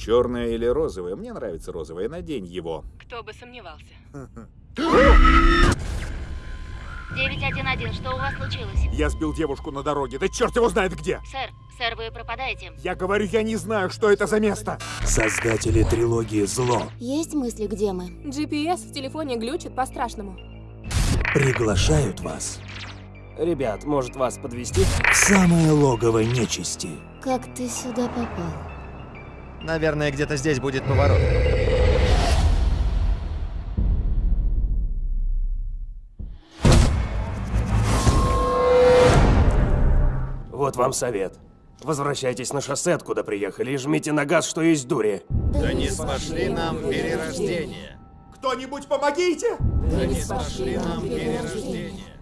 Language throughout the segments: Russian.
Черное или розовое? Мне нравится розовое. Надень его. Кто бы сомневался. 911, что у вас случилось? Я сбил девушку на дороге. Да черт его знает где. Сэр, сэр, вы пропадаете. Я говорю, я не знаю, что это за место. Создатели трилогии «Зло» Есть мысли, где мы? GPS в телефоне глючит по-страшному. приглашают вас Ребят, может вас подвести? самое логово нечисти. Как ты сюда попал? Наверное, где-то здесь будет поворот. Вот вам совет. Возвращайтесь на шоссе, откуда приехали, и жмите на газ, что есть дури. Да не Спошли нам перерождение. Кто-нибудь помогите! Да не спошли нам перерождение.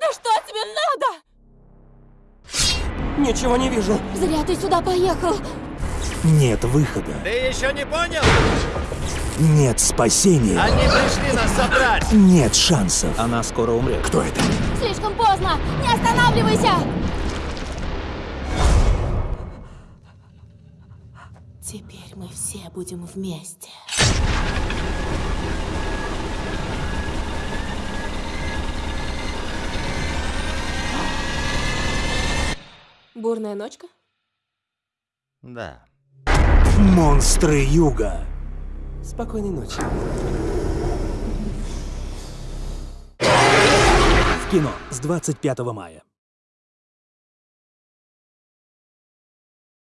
Да что тебе надо? Ничего не вижу. Зря ты сюда поехал. Нет выхода, Ты еще не понял? нет спасения, Они пришли нас забрать! нет шансов. Она скоро умрет. Кто это? Слишком поздно. Не останавливайся. Теперь мы все будем вместе. Бурная ночка? Да. Монстры Юга. Спокойной ночи. В кино с 25 мая.